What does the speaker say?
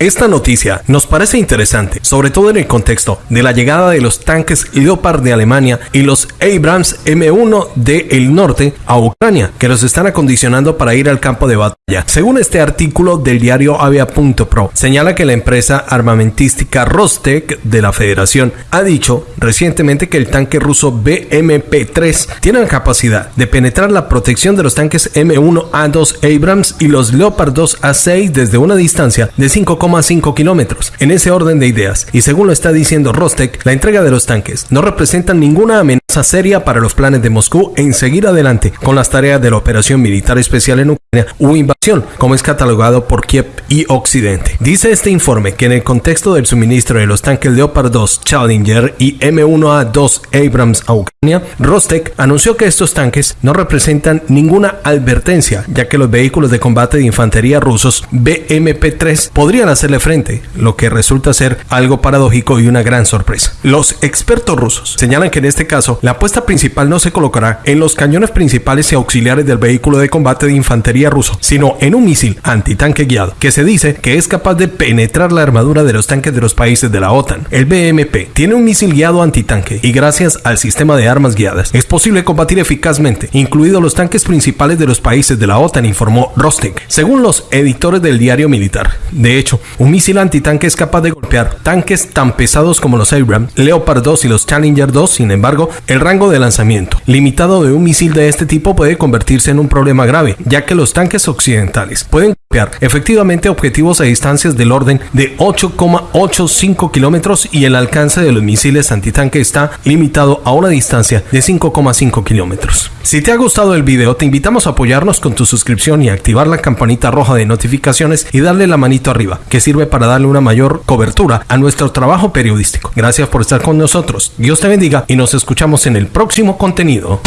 Esta noticia nos parece interesante, sobre todo en el contexto de la llegada de los tanques Leopard de Alemania y los Abrams M1 del norte a Ucrania, que los están acondicionando para ir al campo de batalla. Según este artículo del diario Avia.pro, señala que la empresa armamentística Rostec de la Federación ha dicho recientemente que el tanque ruso BMP-3 tiene la capacidad de penetrar la protección de los tanques M1A2 Abrams y los Leopard 2 A6 desde una distancia de 5,5 kilómetros. En ese orden de ideas, y según lo está diciendo Rostec, la entrega de los tanques no representa ninguna amenaza seria para los planes de Moscú en seguir adelante con las tareas de la operación militar especial en Ucrania u invasión, como es catalogado por Kiev y Occidente. Dice este informe que en el contexto del suministro de los tanques Leopard 2 Challenger y M1A2 Abrams a Ucrania, Rostec anunció que estos tanques no representan ninguna advertencia, ya que los vehículos de combate de infantería rusos BMP-3 podrían hacerle frente, lo que resulta ser algo paradójico y una gran sorpresa. Los expertos rusos señalan que en este caso la apuesta principal no se colocará en los cañones principales y auxiliares del vehículo de combate de infantería ruso, sino en un misil antitanque guiado, que se dice que es capaz de penetrar la armadura de los tanques de los países de la OTAN. El BMP tiene un misil guiado antitanque y gracias al sistema de armas guiadas es posible combatir eficazmente, incluidos los tanques principales de los países de la OTAN, informó Rostek. Según los editores del diario militar, de hecho, un misil antitanque es capaz de golpear tanques tan pesados como los Abrams, Leopard 2 y los Challenger 2, sin embargo, el rango de lanzamiento limitado de un misil de este tipo puede convertirse en un problema grave, ya que los tanques occidentales pueden efectivamente objetivos a distancias del orden de 8,85 kilómetros y el alcance de los misiles antitanque está limitado a una distancia de 5,5 kilómetros. Si te ha gustado el video, te invitamos a apoyarnos con tu suscripción y activar la campanita roja de notificaciones y darle la manito arriba, que sirve para darle una mayor cobertura a nuestro trabajo periodístico. Gracias por estar con nosotros. Dios te bendiga y nos escuchamos en el próximo contenido.